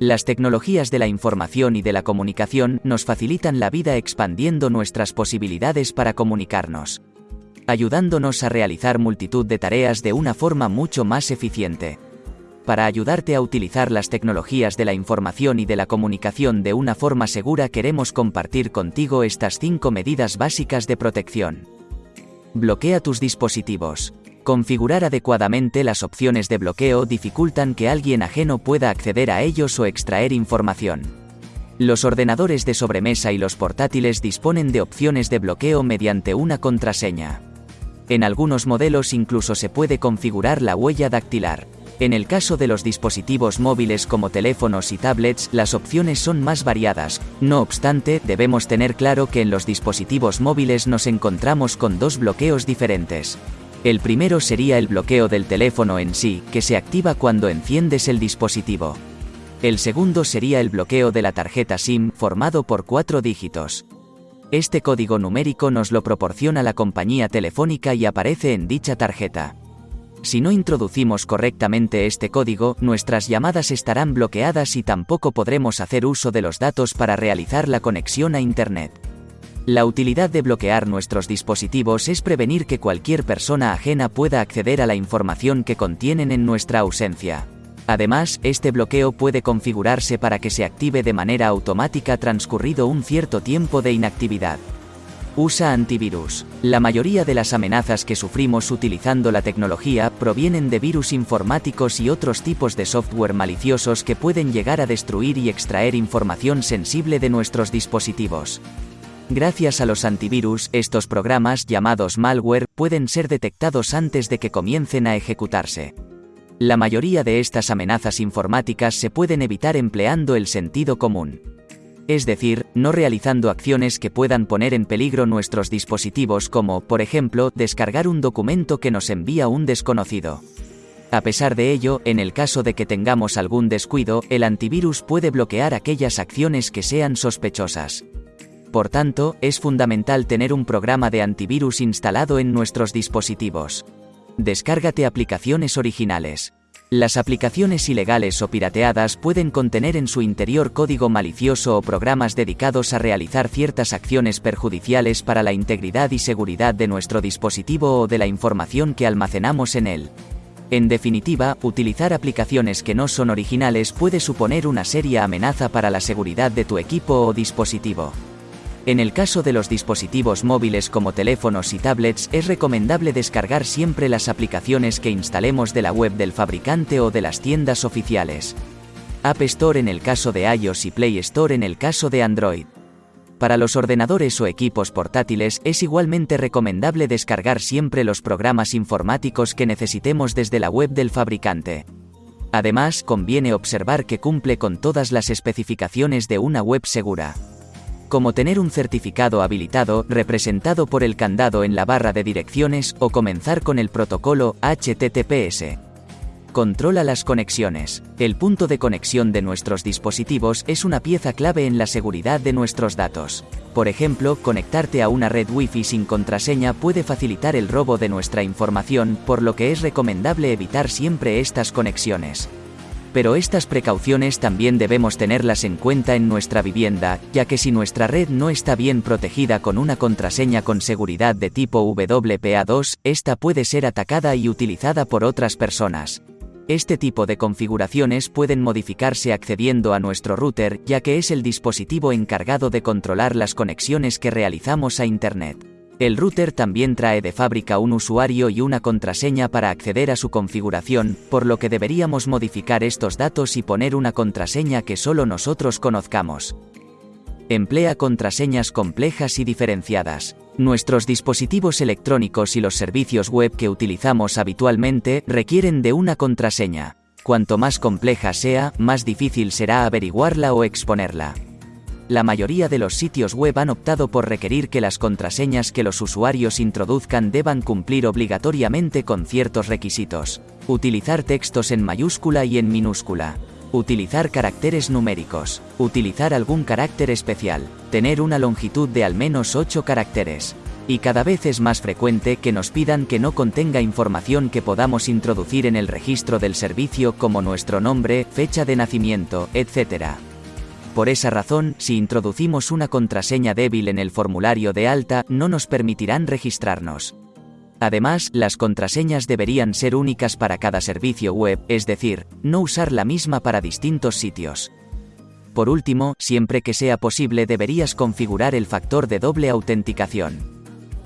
Las tecnologías de la información y de la comunicación nos facilitan la vida expandiendo nuestras posibilidades para comunicarnos, ayudándonos a realizar multitud de tareas de una forma mucho más eficiente. Para ayudarte a utilizar las tecnologías de la información y de la comunicación de una forma segura queremos compartir contigo estas 5 medidas básicas de protección. Bloquea tus dispositivos. Configurar adecuadamente las opciones de bloqueo dificultan que alguien ajeno pueda acceder a ellos o extraer información. Los ordenadores de sobremesa y los portátiles disponen de opciones de bloqueo mediante una contraseña. En algunos modelos incluso se puede configurar la huella dactilar. En el caso de los dispositivos móviles como teléfonos y tablets, las opciones son más variadas. No obstante, debemos tener claro que en los dispositivos móviles nos encontramos con dos bloqueos diferentes. El primero sería el bloqueo del teléfono en sí, que se activa cuando enciendes el dispositivo. El segundo sería el bloqueo de la tarjeta SIM, formado por cuatro dígitos. Este código numérico nos lo proporciona la compañía telefónica y aparece en dicha tarjeta. Si no introducimos correctamente este código, nuestras llamadas estarán bloqueadas y tampoco podremos hacer uso de los datos para realizar la conexión a Internet. La utilidad de bloquear nuestros dispositivos es prevenir que cualquier persona ajena pueda acceder a la información que contienen en nuestra ausencia. Además, este bloqueo puede configurarse para que se active de manera automática transcurrido un cierto tiempo de inactividad. Usa antivirus. La mayoría de las amenazas que sufrimos utilizando la tecnología provienen de virus informáticos y otros tipos de software maliciosos que pueden llegar a destruir y extraer información sensible de nuestros dispositivos. Gracias a los antivirus, estos programas, llamados malware, pueden ser detectados antes de que comiencen a ejecutarse. La mayoría de estas amenazas informáticas se pueden evitar empleando el sentido común es decir, no realizando acciones que puedan poner en peligro nuestros dispositivos como, por ejemplo, descargar un documento que nos envía un desconocido. A pesar de ello, en el caso de que tengamos algún descuido, el antivirus puede bloquear aquellas acciones que sean sospechosas. Por tanto, es fundamental tener un programa de antivirus instalado en nuestros dispositivos. Descárgate aplicaciones originales. Las aplicaciones ilegales o pirateadas pueden contener en su interior código malicioso o programas dedicados a realizar ciertas acciones perjudiciales para la integridad y seguridad de nuestro dispositivo o de la información que almacenamos en él. En definitiva, utilizar aplicaciones que no son originales puede suponer una seria amenaza para la seguridad de tu equipo o dispositivo. En el caso de los dispositivos móviles como teléfonos y tablets es recomendable descargar siempre las aplicaciones que instalemos de la web del fabricante o de las tiendas oficiales. App Store en el caso de iOS y Play Store en el caso de Android. Para los ordenadores o equipos portátiles es igualmente recomendable descargar siempre los programas informáticos que necesitemos desde la web del fabricante. Además, conviene observar que cumple con todas las especificaciones de una web segura como tener un certificado habilitado representado por el candado en la barra de direcciones o comenzar con el protocolo HTTPS. Controla las conexiones. El punto de conexión de nuestros dispositivos es una pieza clave en la seguridad de nuestros datos. Por ejemplo, conectarte a una red Wi-Fi sin contraseña puede facilitar el robo de nuestra información, por lo que es recomendable evitar siempre estas conexiones. Pero estas precauciones también debemos tenerlas en cuenta en nuestra vivienda, ya que si nuestra red no está bien protegida con una contraseña con seguridad de tipo WPA2, esta puede ser atacada y utilizada por otras personas. Este tipo de configuraciones pueden modificarse accediendo a nuestro router, ya que es el dispositivo encargado de controlar las conexiones que realizamos a Internet. El router también trae de fábrica un usuario y una contraseña para acceder a su configuración, por lo que deberíamos modificar estos datos y poner una contraseña que solo nosotros conozcamos. Emplea contraseñas complejas y diferenciadas. Nuestros dispositivos electrónicos y los servicios web que utilizamos habitualmente requieren de una contraseña. Cuanto más compleja sea, más difícil será averiguarla o exponerla la mayoría de los sitios web han optado por requerir que las contraseñas que los usuarios introduzcan deban cumplir obligatoriamente con ciertos requisitos. Utilizar textos en mayúscula y en minúscula. Utilizar caracteres numéricos. Utilizar algún carácter especial. Tener una longitud de al menos 8 caracteres. Y cada vez es más frecuente que nos pidan que no contenga información que podamos introducir en el registro del servicio como nuestro nombre, fecha de nacimiento, etc. Por esa razón, si introducimos una contraseña débil en el formulario de alta, no nos permitirán registrarnos. Además, las contraseñas deberían ser únicas para cada servicio web, es decir, no usar la misma para distintos sitios. Por último, siempre que sea posible deberías configurar el factor de doble autenticación.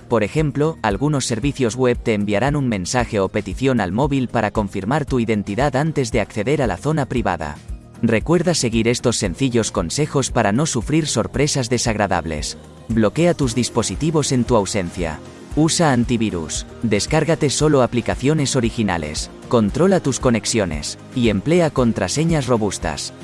Por ejemplo, algunos servicios web te enviarán un mensaje o petición al móvil para confirmar tu identidad antes de acceder a la zona privada. Recuerda seguir estos sencillos consejos para no sufrir sorpresas desagradables. Bloquea tus dispositivos en tu ausencia. Usa antivirus. Descárgate solo aplicaciones originales. Controla tus conexiones. Y emplea contraseñas robustas.